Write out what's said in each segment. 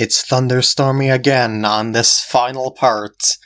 It's thunderstormy again on this final part.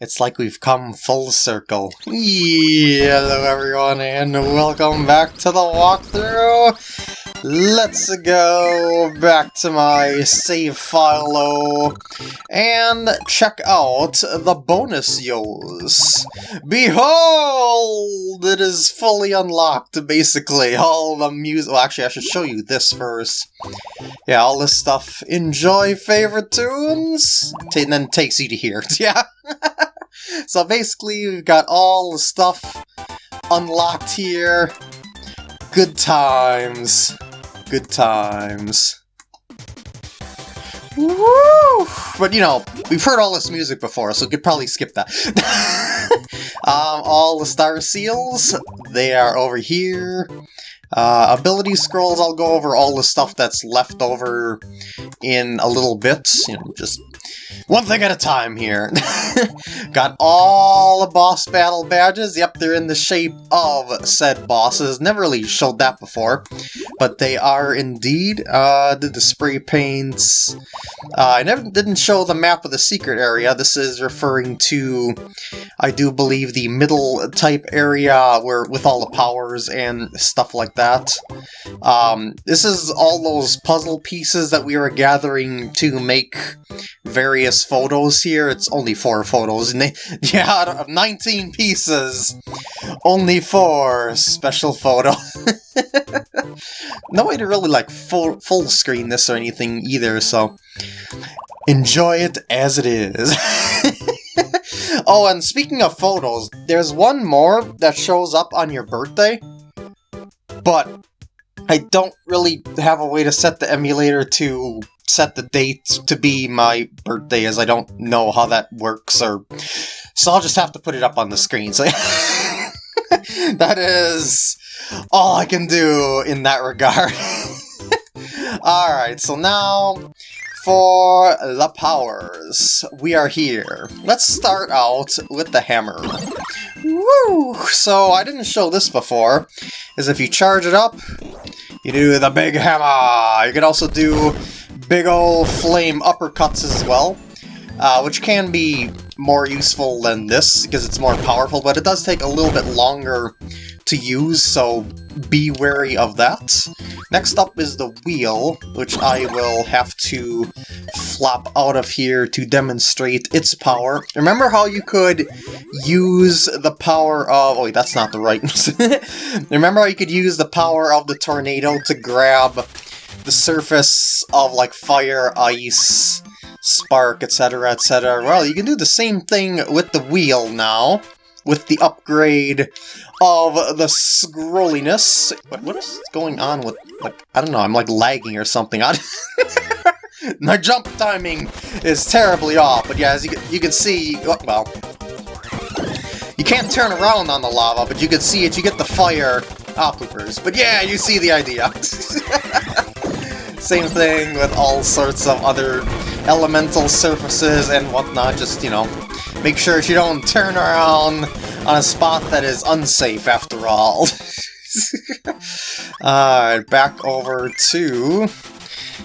It's like we've come full circle. Hello everyone and welcome back to the walkthrough! Let's go back to my save file and check out the bonus yos. Behold! It is fully unlocked, basically. All the music- well, actually, I should show you this first. Yeah, all this stuff. Enjoy favorite tunes? and then takes you to here. Yeah. so basically, we've got all the stuff unlocked here. Good times. Good times. Woo! But you know, we've heard all this music before, so we could probably skip that. um, all the star seals, they are over here. Uh, ability scrolls, I'll go over all the stuff that's left over in a little bit. You know, just one thing at a time here. Got all the boss battle badges. Yep, they're in the shape of said bosses. Never really showed that before, but they are indeed. Uh, did the spray paints. Uh, I never didn't show the map of the secret area. This is referring to, I do believe, the middle type area where with all the powers and stuff like that. Um, this is all those puzzle pieces that we were gathering to make various photos here. It's only four photos. Yeah, out of 19 pieces, only four special photos. no way to really like full full screen this or anything either, so enjoy it as it is. oh, and speaking of photos, there's one more that shows up on your birthday, but I don't really have a way to set the emulator to set the date to be my birthday as I don't know how that works or so I'll just have to put it up on the screen. So that is all I can do in that regard. Alright, so now for the powers. We are here. Let's start out with the hammer. Woo! So I didn't show this before, is if you charge it up, you do the big hammer. You can also do big old flame uppercuts as well, uh, which can be more useful than this because it's more powerful, but it does take a little bit longer to use, so be wary of that. Next up is the wheel, which I will have to flop out of here to demonstrate its power. Remember how you could use the power of... Oh, wait, that's not the right... Remember how you could use the power of the tornado to grab the surface of, like, fire, ice, spark, etc., etc. Well, you can do the same thing with the wheel now, with the upgrade of the scrolliness. What, what is going on with, like, I don't know, I'm like lagging or something. My jump timing is terribly off, but yeah, as you, you can see, oh, well, you can't turn around on the lava, but you can see it, you get the fire poopers. But yeah, you see the idea. Same thing with all sorts of other elemental surfaces and whatnot, just, you know, make sure you don't turn around on a spot that is unsafe after all. Alright, back over to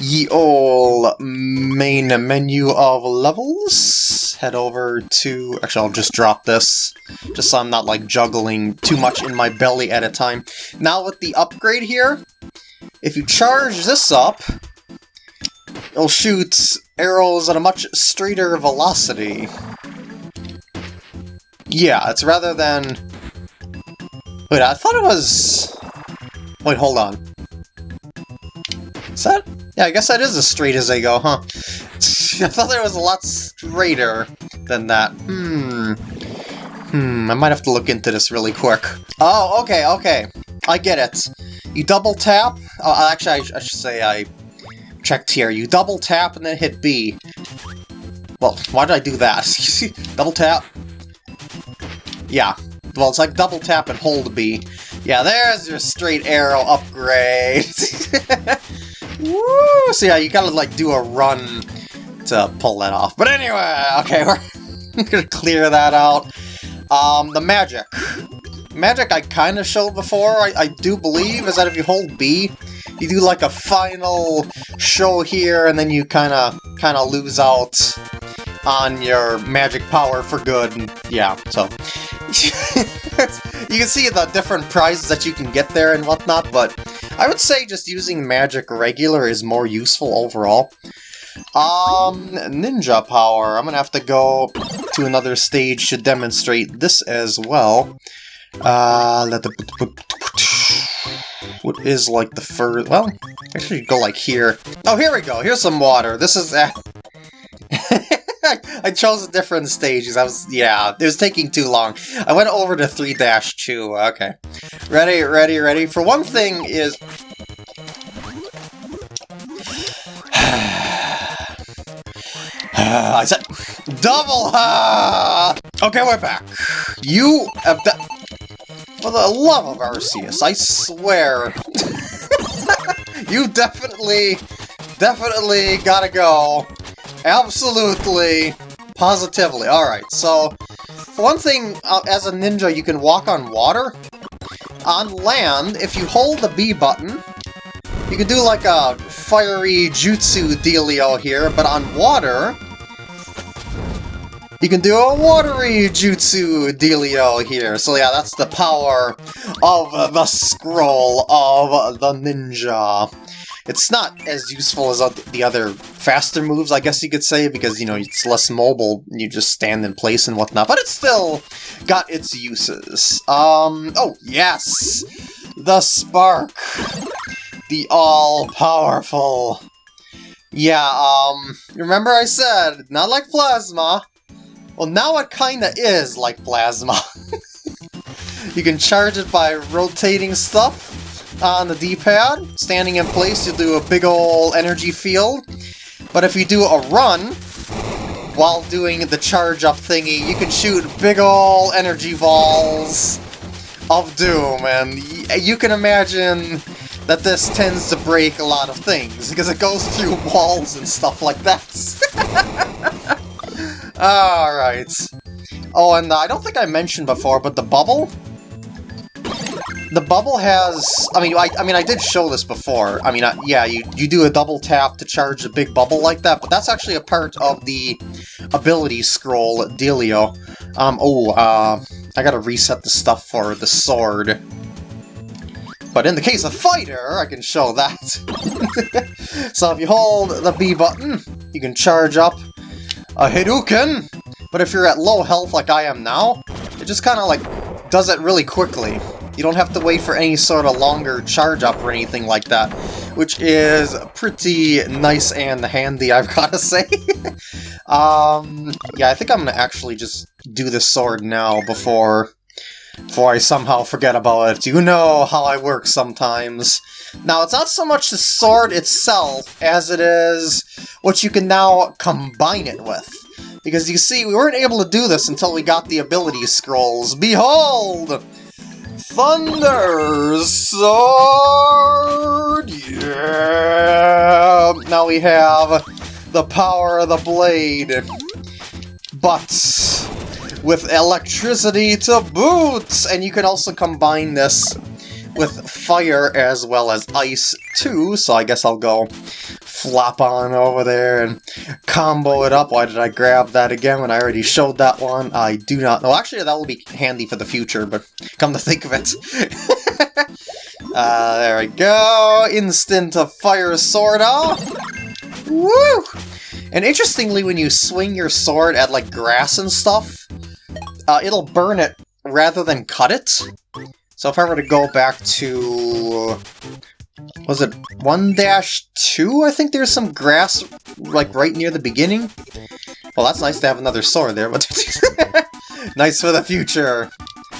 ye ol' main menu of levels. Head over to... Actually, I'll just drop this, just so I'm not, like, juggling too much in my belly at a time. Now with the upgrade here, if you charge this up, it'll shoot arrows at a much straighter velocity. Yeah, it's rather than... Wait, I thought it was... Wait, hold on. Is that... Yeah, I guess that is as straight as they go, huh? I thought there was a lot straighter than that. Hmm. Hmm, I might have to look into this really quick. Oh, okay, okay. I get it. You double tap... Oh, actually, I, I should say I checked here. You double tap and then hit B. Well, why did I do that? double tap. Yeah. Well, it's like double tap and hold B. Yeah, there's your straight arrow upgrade. Woo! So yeah, you gotta like do a run to pull that off. But anyway, okay, we're gonna clear that out. Um, the magic. Magic I kind of showed before, I, I do believe, is that if you hold B, you do like a final show here, and then you kind of kind of lose out on your magic power for good. And yeah, so you can see the different prizes that you can get there and whatnot, but I would say just using magic regular is more useful overall. Um, ninja power. I'm gonna have to go to another stage to demonstrate this as well. Uh, let the what is like the fur? Well, actually go like here. Oh, here we go. Here's some water. This is. Uh... I chose a different stage because I was, yeah, it was taking too long. I went over to 3-2, okay. Ready, ready, ready. For one thing is... I said double ha! Okay, we're back. You have For the love of Arceus, I swear. you definitely, definitely gotta go. Absolutely, positively. Alright, so, one thing, uh, as a ninja, you can walk on water. On land, if you hold the B button, you can do like a fiery jutsu dealio here, but on water, you can do a watery jutsu dealio here. So yeah, that's the power of the scroll of the ninja. It's not as useful as the other faster moves, I guess you could say, because, you know, it's less mobile, you just stand in place and whatnot, but it's still got its uses. Um, oh, yes! The Spark! The all-powerful... Yeah, um, remember I said, not like Plasma. Well, now it kinda is like Plasma. you can charge it by rotating stuff, on the D-pad. Standing in place, you do a big ol' energy field. But if you do a run, while doing the charge-up thingy, you can shoot big ol' energy balls of doom, and you can imagine that this tends to break a lot of things, because it goes through walls and stuff like that. Alright. Oh, and I don't think I mentioned before, but the bubble the bubble has... I mean, I, I mean, I did show this before. I mean, uh, yeah, you, you do a double tap to charge a big bubble like that, but that's actually a part of the ability scroll dealio. Um, oh, uh, I gotta reset the stuff for the sword. But in the case of Fighter, I can show that. so if you hold the B button, you can charge up a Hadouken, but if you're at low health like I am now, it just kind of like does it really quickly. You don't have to wait for any sort of longer charge up or anything like that, which is pretty nice and handy, I've got to say. um, yeah, I think I'm to actually just do the sword now before, before I somehow forget about it. You know how I work sometimes. Now, it's not so much the sword itself as it is what you can now combine it with. Because you see, we weren't able to do this until we got the ability scrolls. Behold! Thunder Sword! Yeah! Now we have the power of the blade, but with electricity to boot! And you can also combine this with fire as well as ice too, so I guess I'll go flop on over there and combo it up. Why did I grab that again when I already showed that one? I do not know. Actually, that will be handy for the future, but come to think of it. uh, there we go. Instant of fire sword off. Woo! And interestingly, when you swing your sword at like grass and stuff, uh, it'll burn it rather than cut it. So if I were to go back to was it 1-2? I think there's some grass, like, right near the beginning. Well, that's nice to have another sword there, but nice for the future.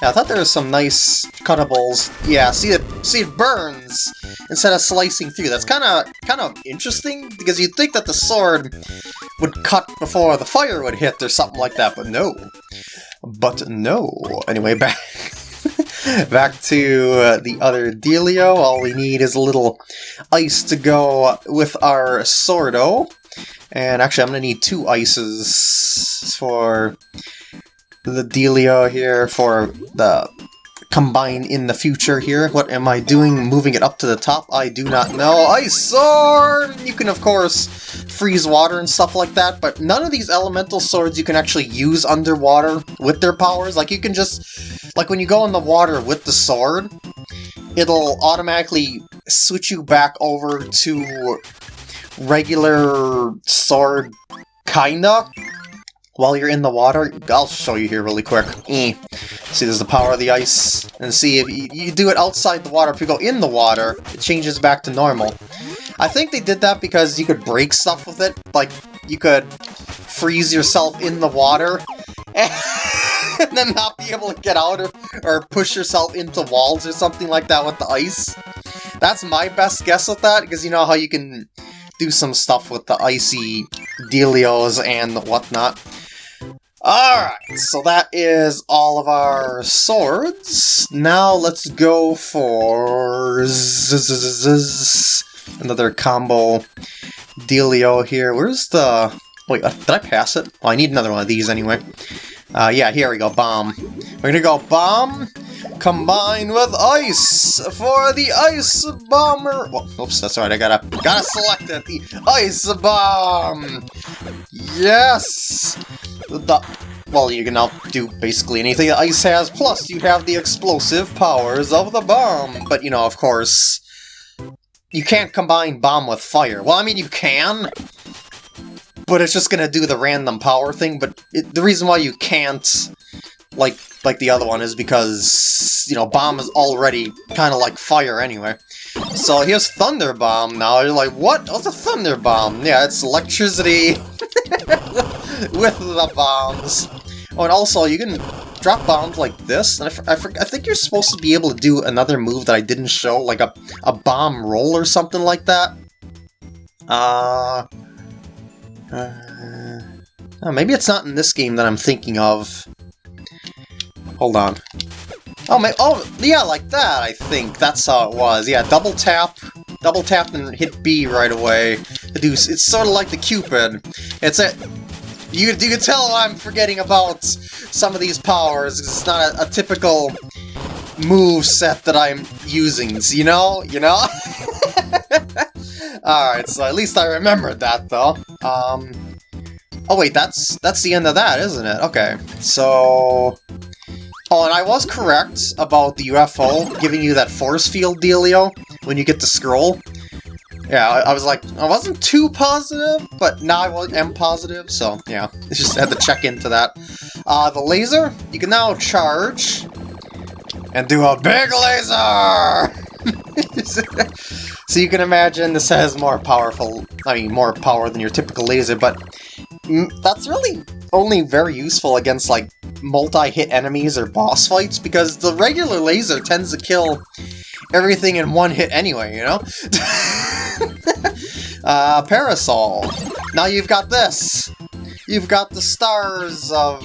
Yeah, I thought there was some nice cuttables. Yeah, see it see it burns instead of slicing through. That's kind of kind of interesting because you'd think that the sword would cut before the fire would hit or something like that, but no. But no. Anyway, back Back to uh, the other dealio, all we need is a little ice to go with our Sordo. And actually, I'm going to need two ices for the dealio here, for the combine in the future here. What am I doing? Moving it up to the top? I do not know. Ice Sword! You can, of course, freeze water and stuff like that, but none of these elemental swords you can actually use underwater with their powers. Like, you can just... Like, when you go in the water with the sword, it'll automatically switch you back over to regular sword, kinda, while you're in the water. I'll show you here really quick. Eh. See, there's the power of the ice. And see, if you, you do it outside the water, if you go in the water, it changes back to normal. I think they did that because you could break stuff with it. Like, you could freeze yourself in the water, and then not be able to get out or, or push yourself into walls or something like that with the ice. That's my best guess with that, because you know how you can do some stuff with the icy dealios and whatnot. Alright, so that is all of our swords. Now let's go for another combo dealio here. Where's the... Wait, uh, did I pass it? Well, I need another one of these anyway. Uh, yeah, here we go, bomb. We're gonna go bomb, combined with ice for the ice bomber. Well, oops, that's right. I gotta gotta select it. The ice bomb. Yes. The well, you can now do basically anything that ice has. Plus, you have the explosive powers of the bomb. But you know, of course, you can't combine bomb with fire. Well, I mean, you can, but it's just gonna do the random power thing. But it, the reason why you can't like like the other one is because, you know, Bomb is already kind of like fire anyway. So here's Thunder Bomb now. You're like, what? What's a Thunder Bomb? Yeah, it's electricity with the bombs. Oh, and also, you can drop bombs like this, and I, I, I think you're supposed to be able to do another move that I didn't show, like a, a bomb roll or something like that. Uh, uh, oh, maybe it's not in this game that I'm thinking of. Hold on. Oh, my, oh, yeah, like that, I think. That's how it was. Yeah, double tap, double tap and hit B right away. It's sort of like the Cupid. It's a... You, you can tell I'm forgetting about some of these powers. It's not a, a typical move set that I'm using, you know? You know? Alright, so at least I remembered that, though. Um... Oh wait, that's that's the end of that, isn't it? Okay, so... Oh, and I was correct about the UFO giving you that force field dealio when you get the scroll. Yeah, I, I was like, I wasn't too positive, but now I am positive, so yeah, just had to check into that. Uh, the laser, you can now charge and do a big laser! so you can imagine this has more powerful, I mean, more power than your typical laser, but that's really only very useful against, like, multi-hit enemies or boss fights, because the regular laser tends to kill everything in one hit anyway, you know? uh, Parasol. Now you've got this! You've got the stars of...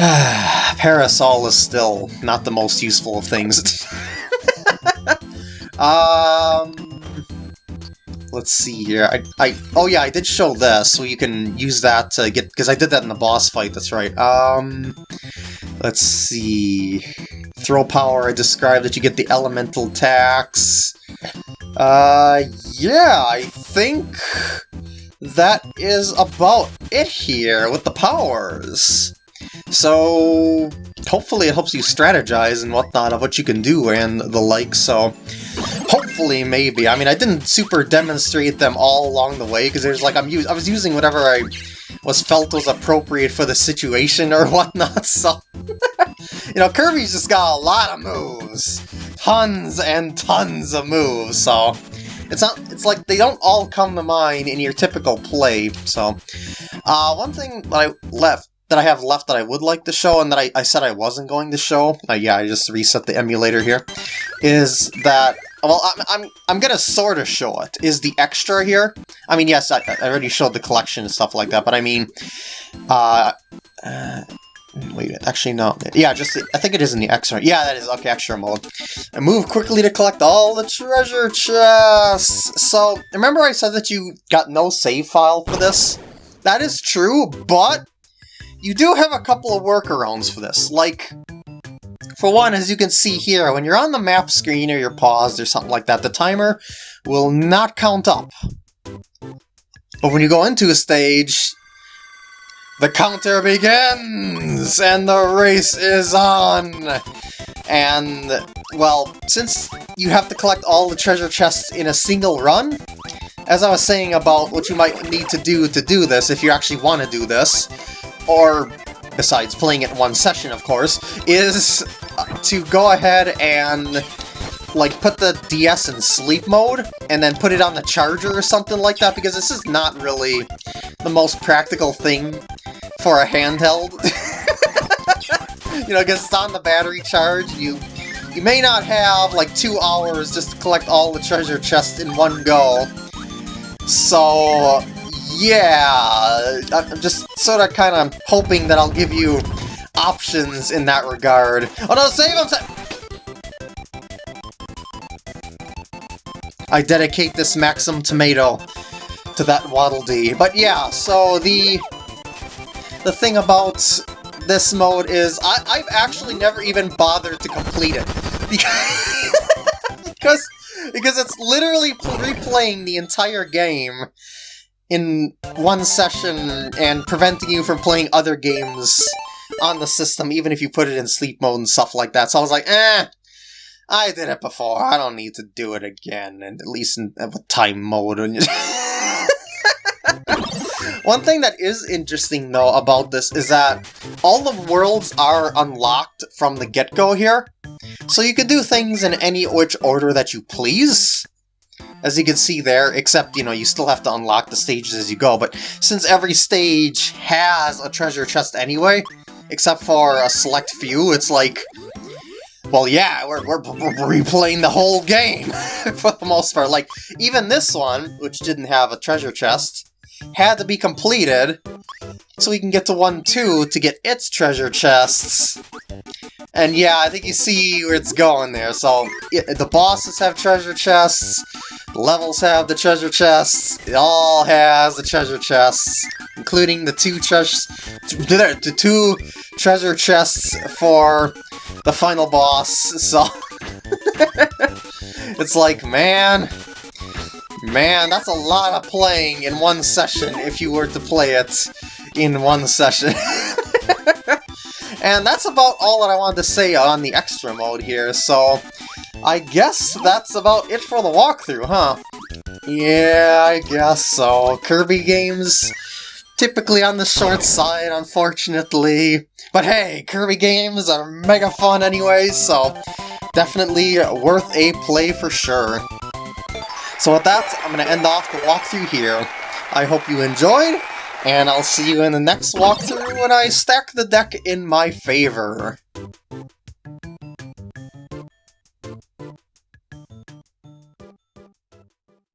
Parasol is still not the most useful of things. um let's see here. I, I, oh yeah, I did show this, so you can use that to get, because I did that in the boss fight, that's right. Um, let's see. Throw power, I described that you get the elemental tax. Uh, yeah, I think that is about it here with the powers. So, hopefully it helps you strategize and whatnot of what you can do and the like, so hopefully, maybe. I mean, I didn't super demonstrate them all along the way, because there's like, I'm I was using whatever I was felt was appropriate for the situation or whatnot, so... you know, Kirby's just got a lot of moves. Tons and tons of moves, so... It's not. It's like they don't all come to mind in your typical play. So, uh, one thing that I left that I have left that I would like to show and that I, I said I wasn't going to show, uh, yeah, I just reset the emulator here, is that, well, I'm, I'm, I'm to sort of show it, is the extra here. I mean, yes, I, I already showed the collection and stuff like that, but I mean, uh, uh Wait, actually, no. Yeah, just, I think it is in the extra. Yeah, that is, okay, extra mode. And move quickly to collect all the treasure chests. So, remember I said that you got no save file for this? That is true, but you do have a couple of workarounds for this. Like, for one, as you can see here, when you're on the map screen or you're paused or something like that, the timer will not count up. But when you go into a stage, the counter begins! And the race is on! And, well, since you have to collect all the treasure chests in a single run, as I was saying about what you might need to do to do this, if you actually want to do this, or besides playing it one session, of course, is uh, to go ahead and like put the DS in sleep mode and then put it on the charger or something like that because this is not really the most practical thing for a handheld. you know, because it's on the battery charge, you you may not have like two hours just to collect all the treasure chests in one go. So, yeah, I'm just sort of kind of hoping that I'll give you options in that regard. Oh no, save! I dedicate this Maxim Tomato to that Waddle Dee. But yeah, so the the thing about this mode is I, I've actually never even bothered to complete it. Because, because it's literally replaying the entire game in one session and preventing you from playing other games on the system, even if you put it in sleep mode and stuff like that. So I was like, eh, I did it before. I don't need to do it again, and at least in a time mode. One thing that is interesting, though, about this is that all the worlds are unlocked from the get-go here. So you can do things in any which order that you please, as you can see there, except, you know, you still have to unlock the stages as you go, but since every stage has a treasure chest anyway, except for a select few, it's like, well, yeah, we're, we're, we're replaying the whole game, for the most part. Like, even this one, which didn't have a treasure chest, had to be completed, so we can get to 1-2 to get its treasure chests. And yeah, I think you see where it's going there. So, the bosses have treasure chests, levels have the treasure chests, it all has the treasure chests, including the two treasures, the two treasure chests for the final boss, so... it's like, man... Man, that's a lot of playing in one session if you were to play it in one session. and that's about all that I wanted to say on the extra mode here, so... I guess that's about it for the walkthrough, huh? Yeah, I guess so. Kirby games typically on the short side, unfortunately. But hey, Kirby games are mega fun anyway, so definitely worth a play for sure. So with that, I'm going to end off the walkthrough here. I hope you enjoyed, and I'll see you in the next walkthrough when I stack the deck in my favor.